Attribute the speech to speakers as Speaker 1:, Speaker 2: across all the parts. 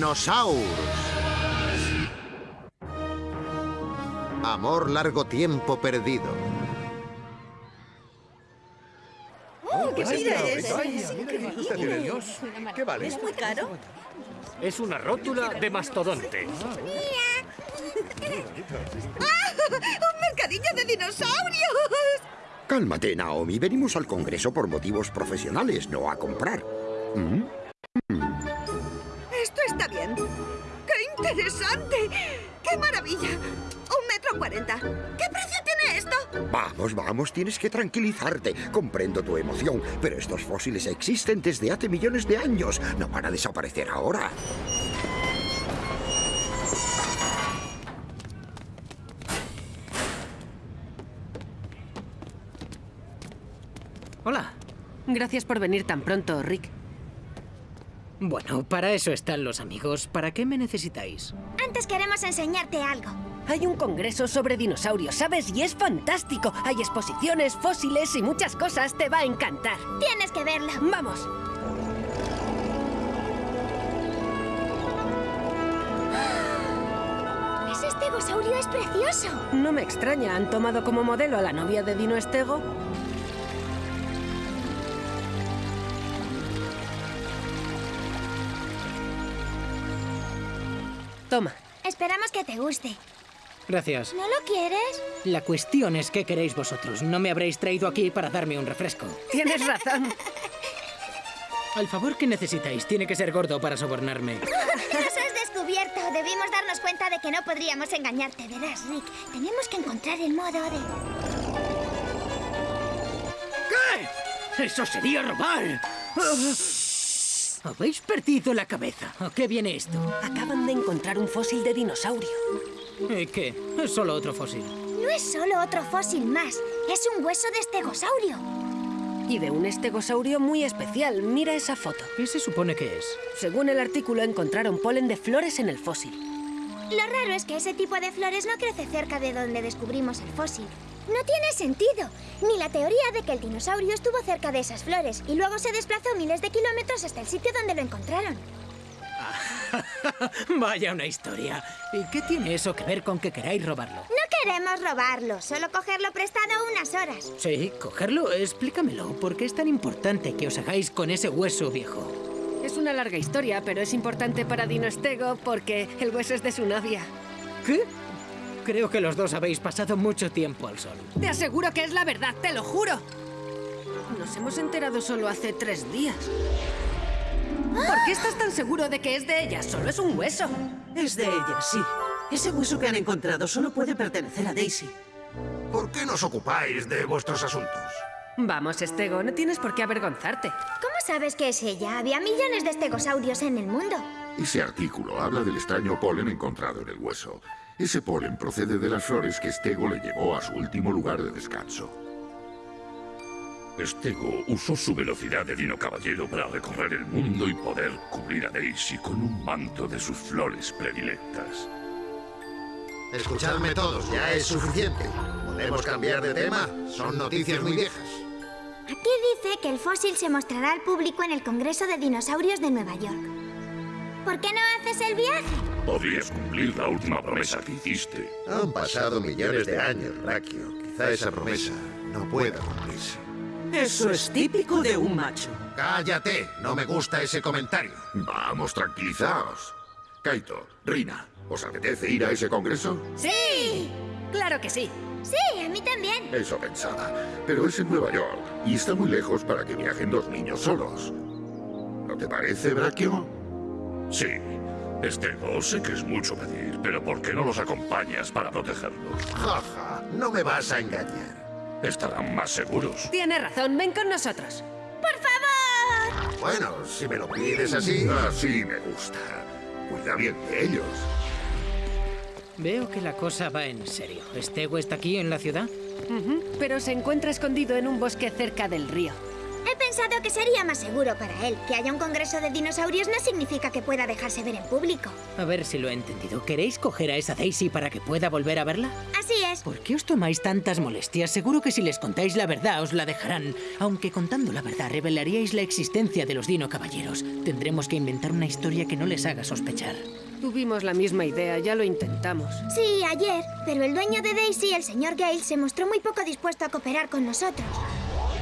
Speaker 1: Dinosaurs. Amor largo tiempo perdido.
Speaker 2: Oh, ¿Qué
Speaker 3: Vaya,
Speaker 2: es?
Speaker 3: vaya,
Speaker 2: Es
Speaker 3: mira
Speaker 2: increíble.
Speaker 3: qué tiene Dios. ¿Qué vale?
Speaker 2: ¿Es muy caro?
Speaker 4: Es una rótula de mastodonte.
Speaker 2: ¡Un mercadillo de dinosaurios!
Speaker 5: Cálmate, Naomi. Venimos al Congreso por motivos profesionales, no a comprar. ¿Mm?
Speaker 2: ¡Qué interesante! ¡Qué maravilla! Un metro cuarenta. ¿Qué precio tiene esto?
Speaker 5: Vamos, vamos, tienes que tranquilizarte. Comprendo tu emoción, pero estos fósiles existen desde hace millones de años. No van a desaparecer ahora.
Speaker 6: Hola.
Speaker 7: Gracias por venir tan pronto, Rick.
Speaker 6: Bueno, para eso están los amigos. ¿Para qué me necesitáis?
Speaker 8: Antes queremos enseñarte algo.
Speaker 7: Hay un congreso sobre dinosaurios, ¿sabes? Y es fantástico. Hay exposiciones, fósiles y muchas cosas. Te va a encantar.
Speaker 8: Tienes que verlo.
Speaker 7: Vamos.
Speaker 8: Ese estegosaurio es precioso.
Speaker 7: No me extraña. ¿Han tomado como modelo a la novia de Dino Estego? Toma.
Speaker 8: Esperamos que te guste.
Speaker 6: Gracias.
Speaker 8: ¿No lo quieres?
Speaker 6: La cuestión es qué queréis vosotros. No me habréis traído aquí para darme un refresco.
Speaker 7: Tienes razón.
Speaker 6: Al favor que necesitáis, tiene que ser gordo para sobornarme.
Speaker 8: Nos has descubierto. Debimos darnos cuenta de que no podríamos engañarte. Verás, Rick, tenemos que encontrar el modo de...
Speaker 6: ¿Qué? ¡Eso sería robar! ¿Habéis perdido la cabeza? ¿A qué viene esto?
Speaker 7: Acaban de encontrar un fósil de dinosaurio.
Speaker 6: ¿Y qué? Es solo otro fósil.
Speaker 8: No es solo otro fósil más. Es un hueso de estegosaurio.
Speaker 7: Y de un estegosaurio muy especial. Mira esa foto.
Speaker 6: ¿Qué se supone que es?
Speaker 7: Según el artículo, encontraron polen de flores en el fósil.
Speaker 8: Lo raro es que ese tipo de flores no crece cerca de donde descubrimos el fósil. No tiene sentido. Ni la teoría de que el dinosaurio estuvo cerca de esas flores y luego se desplazó miles de kilómetros hasta el sitio donde lo encontraron.
Speaker 6: Vaya una historia. ¿Y qué tiene eso que ver con que queráis robarlo?
Speaker 8: No queremos robarlo, solo cogerlo prestado unas horas.
Speaker 6: Sí, cogerlo, explícamelo. ¿Por qué es tan importante que os hagáis con ese hueso viejo?
Speaker 7: Es una larga historia, pero es importante para Dino Estego porque el hueso es de su novia.
Speaker 6: ¿Qué? Creo que los dos habéis pasado mucho tiempo al sol.
Speaker 7: Te aseguro que es la verdad, te lo juro. Nos hemos enterado solo hace tres días. ¿Por qué estás tan seguro de que es de ella? Solo es un hueso.
Speaker 9: Es de ella, sí. Ese hueso que han encontrado solo puede pertenecer a Daisy.
Speaker 1: ¿Por qué nos ocupáis de vuestros asuntos?
Speaker 7: Vamos, Estego, no tienes por qué avergonzarte.
Speaker 8: ¿Cómo sabes que es ella? Había millones de estegosaurios en el mundo.
Speaker 10: Ese artículo habla del extraño polen encontrado en el hueso. Ese polen procede de las flores que Stego le llevó a su último lugar de descanso.
Speaker 11: Stego usó su velocidad de Dino Caballero para recorrer el mundo y poder cubrir a Daisy con un manto de sus flores predilectas.
Speaker 1: Escuchadme todos, ya es suficiente. ¿Podemos cambiar de tema? Son noticias muy viejas.
Speaker 8: Aquí dice que el fósil se mostrará al público en el Congreso de Dinosaurios de Nueva York. ¿Por qué no haces el viaje?
Speaker 11: Podrías cumplir la última promesa que hiciste.
Speaker 1: Han pasado millones de años, Rakio. Quizá esa promesa no pueda cumplirse.
Speaker 9: Eso es típico de un macho.
Speaker 1: ¡Cállate! No me gusta ese comentario.
Speaker 10: Vamos, tranquilizaos. Kaito, Rina, ¿os apetece ir a ese congreso?
Speaker 7: ¡Sí! ¡Claro que sí!
Speaker 8: Sí, a mí también.
Speaker 10: Eso pensaba. Pero es en Nueva York y está muy lejos para que viajen dos niños solos. ¿No te parece, Brachio?
Speaker 11: Sí. Stego, sé que es mucho pedir, pero ¿por qué no los acompañas para protegerlos?
Speaker 1: Jaja, no me vas a engañar.
Speaker 11: Estarán más seguros.
Speaker 7: Tienes razón, ven con nosotros.
Speaker 8: ¡Por favor!
Speaker 1: Bueno, si me lo pides así...
Speaker 10: Así me gusta. Cuida bien de ellos.
Speaker 6: Veo que la cosa va en serio. ¿Stego está aquí en la ciudad?
Speaker 7: Pero se encuentra escondido en un bosque cerca del río.
Speaker 8: He pensado que sería más seguro para él. Que haya un congreso de dinosaurios no significa que pueda dejarse ver en público.
Speaker 6: A ver si lo he entendido. ¿Queréis coger a esa Daisy para que pueda volver a verla?
Speaker 8: Así es.
Speaker 6: ¿Por qué os tomáis tantas molestias? Seguro que si les contáis la verdad os la dejarán. Aunque contando la verdad revelaríais la existencia de los Dino Caballeros. Tendremos que inventar una historia que no les haga sospechar.
Speaker 7: Tuvimos la misma idea, ya lo intentamos.
Speaker 8: Sí, ayer. Pero el dueño de Daisy, el señor Gale, se mostró muy poco dispuesto a cooperar con nosotros.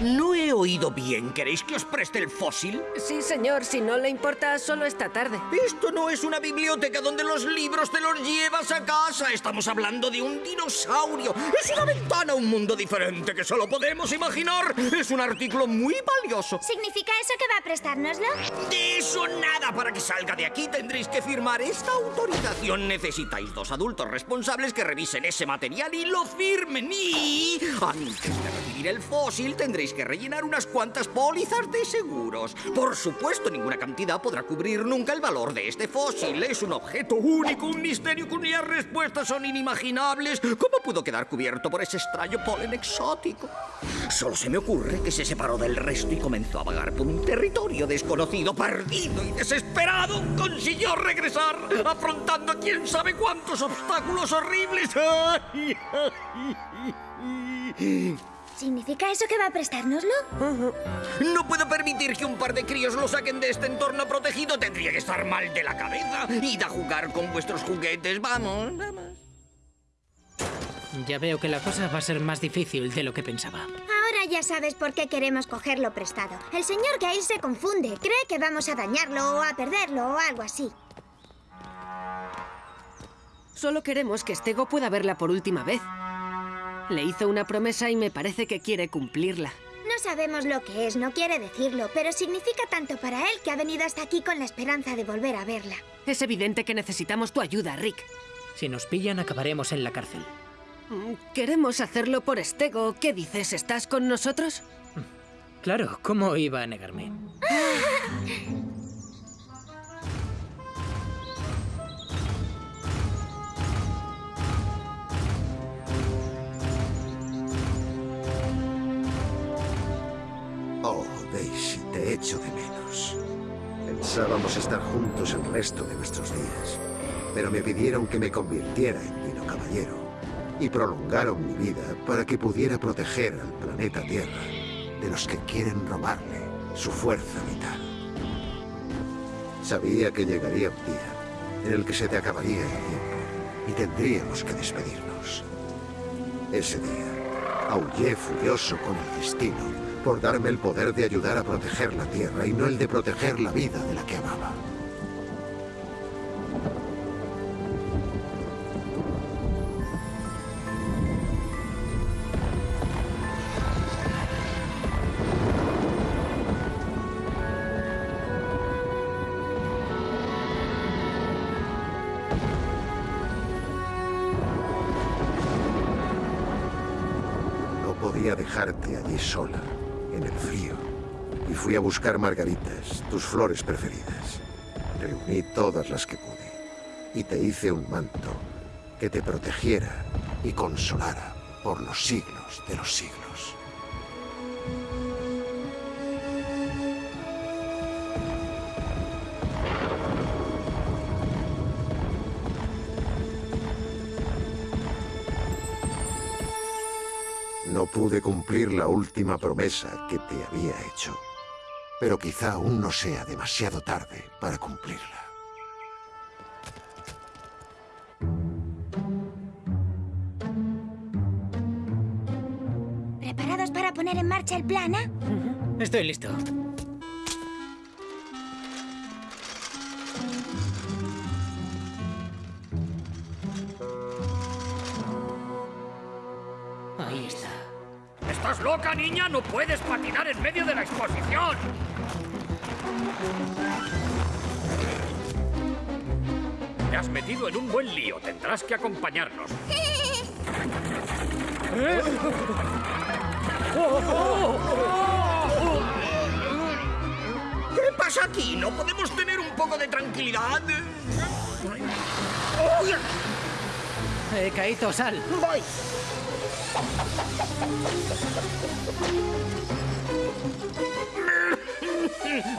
Speaker 12: No he oído bien. ¿Queréis que os preste el fósil?
Speaker 7: Sí, señor. Si no le importa, solo esta tarde.
Speaker 12: Esto no es una biblioteca donde los libros te los llevas a casa. Estamos hablando de un dinosaurio. Es una ventana a un mundo diferente que solo podemos imaginar. Es un artículo muy valioso.
Speaker 8: ¿Significa eso que va a prestárnoslo?
Speaker 12: De eso nada. Para que salga de aquí tendréis que firmar esta autorización. Necesitáis dos adultos responsables que revisen ese material y lo firmen. Y antes de recibir el fósil tendréis que rellenar unas cuantas pólizas de seguros. Por supuesto, ninguna cantidad podrá cubrir nunca el valor de este fósil. Es un objeto único, un misterio cuyas respuestas son inimaginables. ¿Cómo pudo quedar cubierto por ese extraño polen exótico? Solo se me ocurre que se separó del resto y comenzó a vagar por un territorio desconocido, perdido y desesperado. Consiguió regresar, afrontando quién sabe cuántos obstáculos horribles. ¡Ay,
Speaker 8: ¿Significa eso que va a prestárnoslo?
Speaker 12: No puedo permitir que un par de críos lo saquen de este entorno protegido. Tendría que estar mal de la cabeza. Id a jugar con vuestros juguetes. Vamos, vamos.
Speaker 6: Ya veo que la cosa va a ser más difícil de lo que pensaba.
Speaker 8: Ahora ya sabes por qué queremos cogerlo prestado. El señor Gale se confunde. Cree que vamos a dañarlo o a perderlo o algo así.
Speaker 7: Solo queremos que Stego pueda verla por última vez. Le hizo una promesa y me parece que quiere cumplirla.
Speaker 8: No sabemos lo que es, no quiere decirlo, pero significa tanto para él que ha venido hasta aquí con la esperanza de volver a verla.
Speaker 7: Es evidente que necesitamos tu ayuda, Rick.
Speaker 6: Si nos pillan, acabaremos en la cárcel.
Speaker 7: Mm, Queremos hacerlo por Stego. ¿Qué dices? ¿Estás con nosotros?
Speaker 6: Claro, ¿cómo iba a negarme?
Speaker 1: de menos. Pensábamos estar juntos el resto de nuestros días, pero me pidieron que me convirtiera en Dino Caballero y prolongaron mi vida para que pudiera proteger al planeta Tierra de los que quieren robarle su fuerza vital. Sabía que llegaría un día en el que se te acabaría el tiempo y tendríamos que despedirnos. Ese día, aullé furioso con el destino por darme el poder de ayudar a proteger la Tierra y no el de proteger la vida de la que amaba. No podía dejarte allí sola, fui a buscar margaritas, tus flores preferidas. Reuní todas las que pude. Y te hice un manto que te protegiera y consolara por los siglos de los siglos. No pude cumplir la última promesa que te había hecho, pero quizá aún no sea demasiado tarde para cumplirla.
Speaker 8: ¿Preparados para poner en marcha el plan, ah?
Speaker 6: Estoy listo. Ahí está.
Speaker 4: ¿Estás loca, niña? No puedes patinar en medio de la exposición. Te has metido en un buen lío. Tendrás que acompañarnos. ¿Eh?
Speaker 12: ¿Qué pasa aquí? ¿No podemos tener un poco de tranquilidad?
Speaker 6: Eh, Kaito, sal.
Speaker 12: Voy.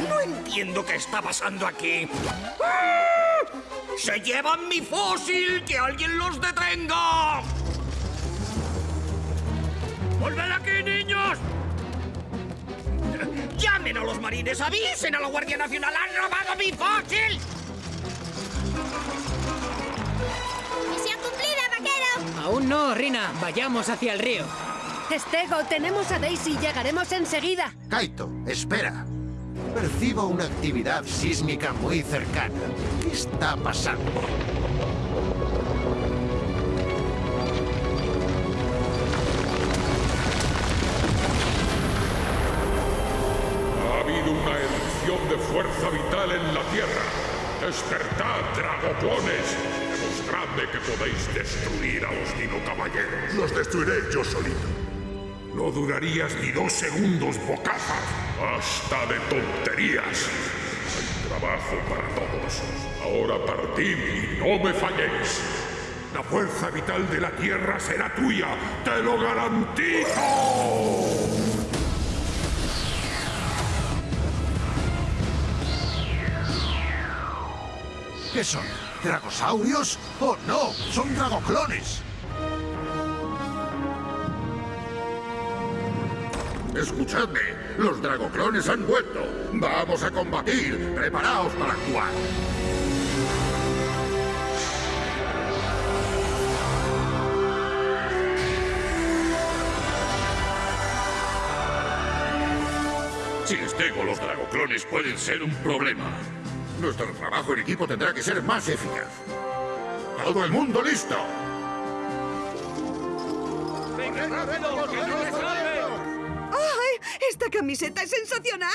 Speaker 12: No entiendo qué está pasando aquí. ¡Ah! ¡Se llevan mi fósil! ¡Que alguien los detenga! ¡Volved aquí, niños! ¡Llamen a los marines! ¡Avisen a la Guardia Nacional! ¡Han robado mi fósil!
Speaker 8: ¡Misión cumplida, vaquero!
Speaker 6: Aún no, Rina. Vayamos hacia el río.
Speaker 7: Estego, tenemos a Daisy. Llegaremos enseguida.
Speaker 1: Kaito, espera. Percibo una actividad sísmica muy cercana. ¿Qué está pasando?
Speaker 11: Ha habido una erupción de fuerza vital en la Tierra. Despertad, dragoclones. Demostradme que podéis destruir a los Dino Caballeros.
Speaker 10: Los destruiré yo solito.
Speaker 11: No durarías ni dos segundos, bocazas. Basta de tonterías. Hay trabajo para todos. Ahora partid y no me falléis. La fuerza vital de la Tierra será tuya. ¡Te lo garantizo!
Speaker 1: ¿Qué son? ¿Dragosaurios? ¡Oh, no! ¡Son dragoclones!
Speaker 10: Escuchadme, los dragoclones han vuelto. Vamos a combatir. Preparaos para actuar.
Speaker 11: Sin Stego, los dragoclones pueden ser un problema.
Speaker 10: Nuestro trabajo en equipo tendrá que ser más eficaz. ¡Todo el mundo listo!
Speaker 2: ¡Ay! ¡Esta camiseta es sensacional!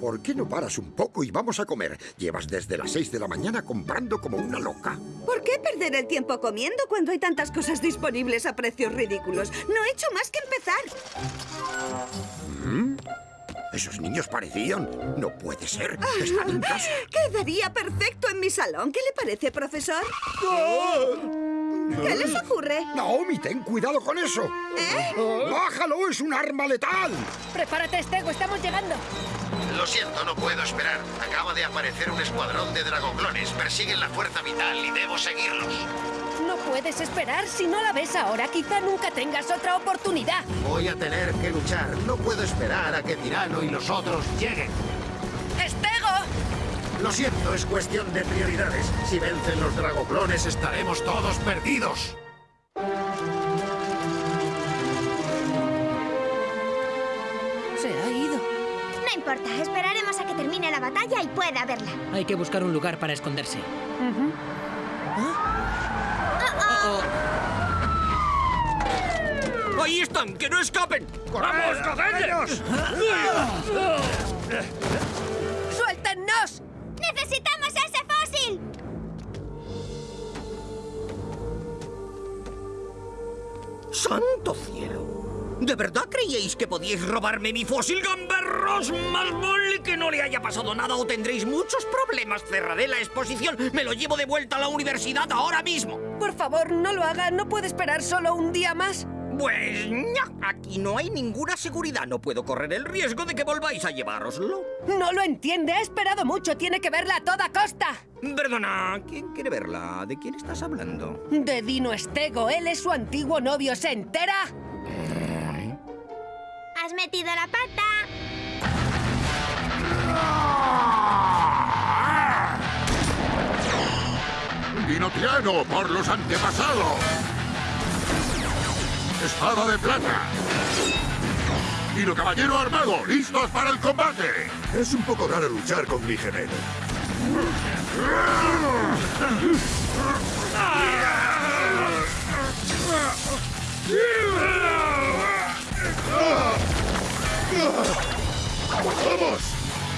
Speaker 5: ¿Por qué no paras un poco y vamos a comer? Llevas desde las 6 de la mañana comprando como una loca.
Speaker 2: ¿Por qué perder el tiempo comiendo cuando hay tantas cosas disponibles a precios ridículos? No he hecho más que empezar.
Speaker 5: ¿Mm? Esos niños parecían. No puede ser. Están en casa.
Speaker 2: Quedaría perfecto en mi salón. ¿Qué le parece, profesor? ¿Qué les ocurre?
Speaker 5: Naomi, ten cuidado con eso.
Speaker 2: ¿Eh?
Speaker 5: ¡Bájalo! ¡Es un arma letal!
Speaker 7: Prepárate, Estego. Estamos llegando.
Speaker 1: Lo siento, no puedo esperar. Acaba de aparecer un escuadrón de dragoclones. Persiguen la fuerza vital y debo seguirlos.
Speaker 7: No puedes esperar. Si no la ves ahora, quizá nunca tengas otra oportunidad.
Speaker 1: Voy a tener que luchar. No puedo esperar a que Tirano y los otros lleguen.
Speaker 7: ¡Estego!
Speaker 1: Lo siento, es cuestión de prioridades. Si vencen los dragoclones, estaremos todos perdidos.
Speaker 7: Se ha ido.
Speaker 8: No importa, esperaremos a que termine la batalla y pueda verla.
Speaker 6: Hay que buscar un lugar para esconderse.
Speaker 12: ¡Ahí están! ¡Que no escapen! ¡Vamos, cogedles!
Speaker 7: ¡Suéltennos!
Speaker 12: ¡Santo cielo! ¿De verdad creíais que podíais robarme mi fósil, gamberros? Más vale que no le haya pasado nada o tendréis muchos problemas. Cerraré la exposición. Me lo llevo de vuelta a la universidad ahora mismo.
Speaker 7: Por favor, no lo haga. ¿No puede esperar solo un día más?
Speaker 12: Pues ña, aquí no hay ninguna seguridad. No puedo correr el riesgo de que volváis a llevároslo.
Speaker 7: No lo entiende. Ha esperado mucho. Tiene que verla a toda costa.
Speaker 12: Perdona, ¿quién quiere verla? ¿De quién estás hablando?
Speaker 7: De Dino Estego. Él es su antiguo novio. ¿Se entera?
Speaker 8: Has metido la pata.
Speaker 10: ¡Dinotiano, por los antepasados! ¡Espada de plata! ¡Dino caballero armado, listos para el combate!
Speaker 1: Es un poco raro luchar con mi gemelo.
Speaker 10: ¡Vamos!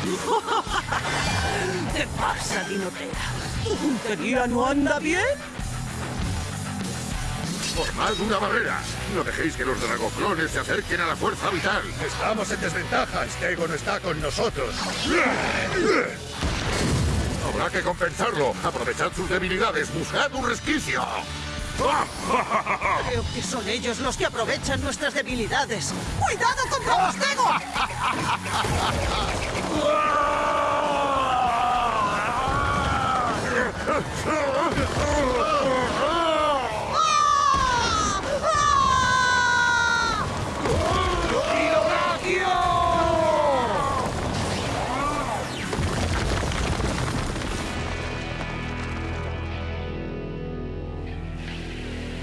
Speaker 9: ¿Qué pasa, Dinotera? ¿Tu puntería no anda bien?
Speaker 10: ¡Formad una barrera! No dejéis que los dragoclones se acerquen a la fuerza vital.
Speaker 3: Estamos en desventaja. Stego no está con nosotros.
Speaker 10: Habrá que compensarlo. Aprovechad sus debilidades. Buscad un resquicio.
Speaker 9: Creo que son ellos los que aprovechan nuestras debilidades. ¡Cuidado contra los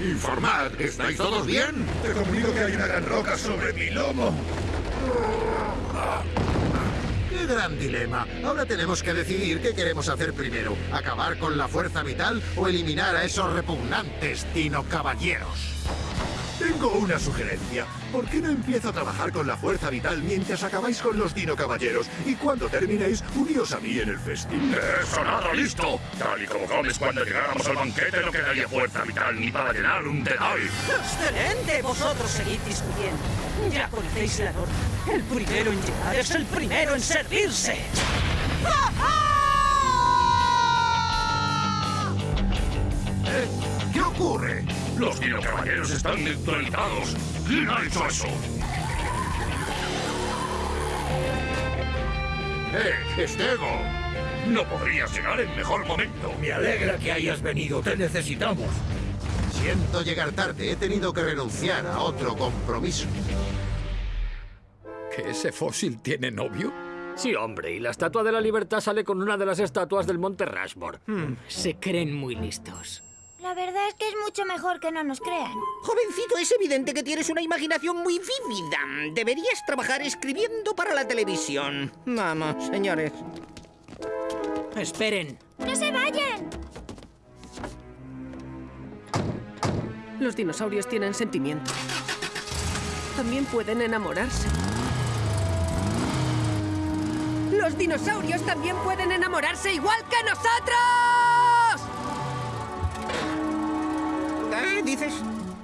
Speaker 10: Informad, ¿estáis todos bien?
Speaker 3: Te comunico que hay una gran roca sobre mi lomo.
Speaker 1: ¡Qué gran dilema! Ahora tenemos que decidir qué queremos hacer primero. ¿Acabar con la fuerza vital o eliminar a esos repugnantes Dino Caballeros?
Speaker 3: Tengo una sugerencia. ¿Por qué no empiezo a trabajar con la fuerza vital mientras acabáis con los Dino Caballeros? Y cuando terminéis, uníos a mí en el festín.
Speaker 11: ¡Eso nada listo! Tal y como comes cuando llegáramos al banquete no quedaría fuerza vital ni para llenar un dedal.
Speaker 9: ¡Excelente! Vosotros seguid discutiendo. Ya conocéis la norma. El primero en llegar es el primero en servirse.
Speaker 10: ¿Eh? ¿Qué ocurre?
Speaker 11: Los Dino Caballeros están neutralizados. ¿Quién ha hecho eso?
Speaker 10: ¡Eh, Estego!
Speaker 11: No podrías llegar en mejor momento.
Speaker 3: Me alegra que hayas venido. Te necesitamos.
Speaker 1: Siento llegar tarde. He tenido que renunciar a otro compromiso.
Speaker 4: ¿Que ese fósil tiene novio? Sí, hombre, y la Estatua de la Libertad sale con una de las estatuas del Monte Rushmore.
Speaker 6: Hmm, se creen muy listos.
Speaker 8: La verdad es que es mucho mejor que no nos crean.
Speaker 12: Jovencito, es evidente que tienes una imaginación muy vívida. Deberías trabajar escribiendo para la televisión. Vamos, señores.
Speaker 6: Esperen.
Speaker 8: ¡No se vayan!
Speaker 7: Los dinosaurios tienen sentimientos. También pueden enamorarse. Los dinosaurios también pueden enamorarse igual que nosotros.
Speaker 12: ¿Qué dices?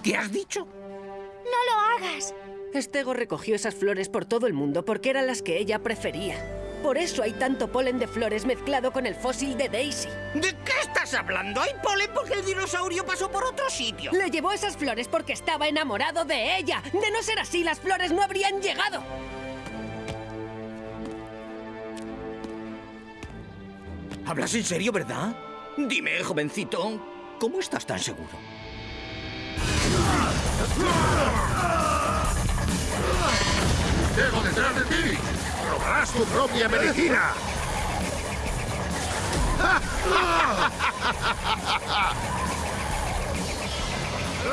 Speaker 12: ¿Qué has dicho?
Speaker 8: ¡No lo hagas!
Speaker 7: Estego recogió esas flores por todo el mundo porque eran las que ella prefería. Por eso hay tanto polen de flores mezclado con el fósil de Daisy.
Speaker 12: ¿De qué estás hablando? Hay polen porque el dinosaurio pasó por otro sitio.
Speaker 7: Le llevó esas flores porque estaba enamorado de ella. De no ser así, las flores no habrían llegado.
Speaker 12: ¿Hablas en serio, verdad? Dime, jovencito, ¿cómo estás tan seguro?
Speaker 10: ¡Estego detrás de ti!
Speaker 3: ¡Probarás tu propia medicina!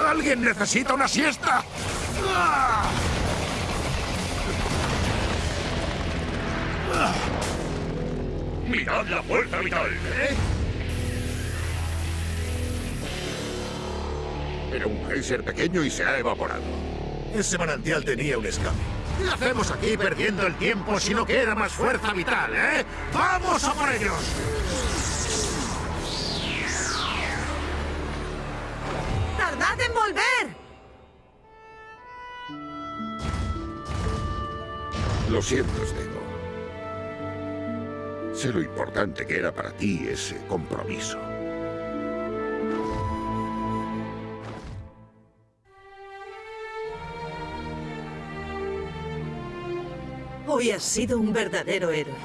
Speaker 3: ¡Alguien necesita una siesta!
Speaker 11: ¡Mirad la fuerza vital!
Speaker 10: Era un geyser pequeño y se ha evaporado.
Speaker 3: Ese manantial tenía un escape.
Speaker 1: ¿Qué hacemos aquí perdiendo el tiempo si no queda más fuerza vital, eh? ¡Vamos a por ellos!
Speaker 9: ¡Tardad en volver!
Speaker 10: Lo siento, Estego. Sé lo importante que era para ti ese compromiso.
Speaker 9: Hoy has sido un verdadero héroe.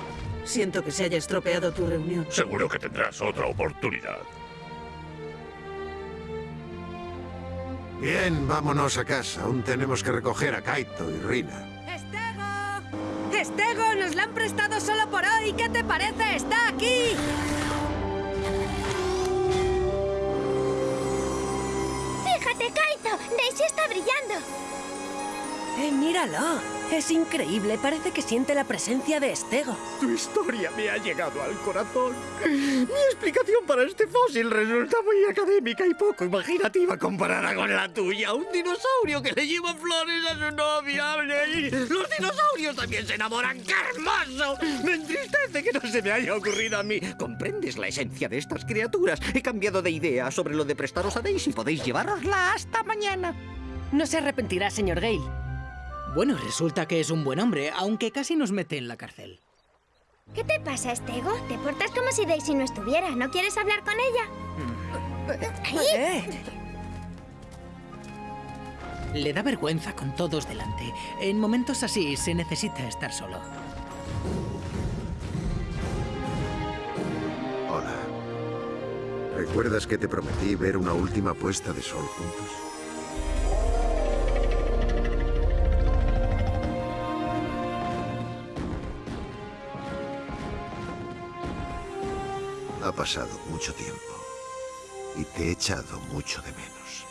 Speaker 9: Siento que se haya estropeado tu reunión.
Speaker 11: Seguro que tendrás otra oportunidad.
Speaker 1: Bien, vámonos a casa. Aún tenemos que recoger a Kaito y Rina.
Speaker 7: ¡Estego! ¡Estego! ¡Nos la han prestado solo por hoy! ¿Qué te parece? ¡Está aquí!
Speaker 8: ¡Fíjate, Kaito! Daisy está brillando.
Speaker 7: ¡Eh, míralo! Es increíble. Parece que siente la presencia de Estego.
Speaker 4: Tu historia me ha llegado al corazón. Mi explicación para este fósil resulta muy académica y poco imaginativa comparada con la tuya. Un dinosaurio que le lleva flores a su novia. Los dinosaurios también se enamoran. ¡Qué hermoso! Me entristece que no se me haya ocurrido a mí.
Speaker 12: ¿Comprendes la esencia de estas criaturas? He cambiado de idea sobre lo de prestaros a Daisy. Podéis llevarosla hasta mañana.
Speaker 7: No se arrepentirá, señor Gale.
Speaker 6: Bueno, resulta que es un buen hombre, aunque casi nos mete en la cárcel.
Speaker 8: ¿Qué te pasa, Estego? Te portas como si Daisy no estuviera. ¿No quieres hablar con ella?
Speaker 7: ¿Qué?
Speaker 6: Le da vergüenza con todos delante. En momentos así se necesita estar solo.
Speaker 1: Hola. ¿Recuerdas que te prometí ver una última puesta de sol juntos? Pasado mucho tiempo y te he echado mucho de menos.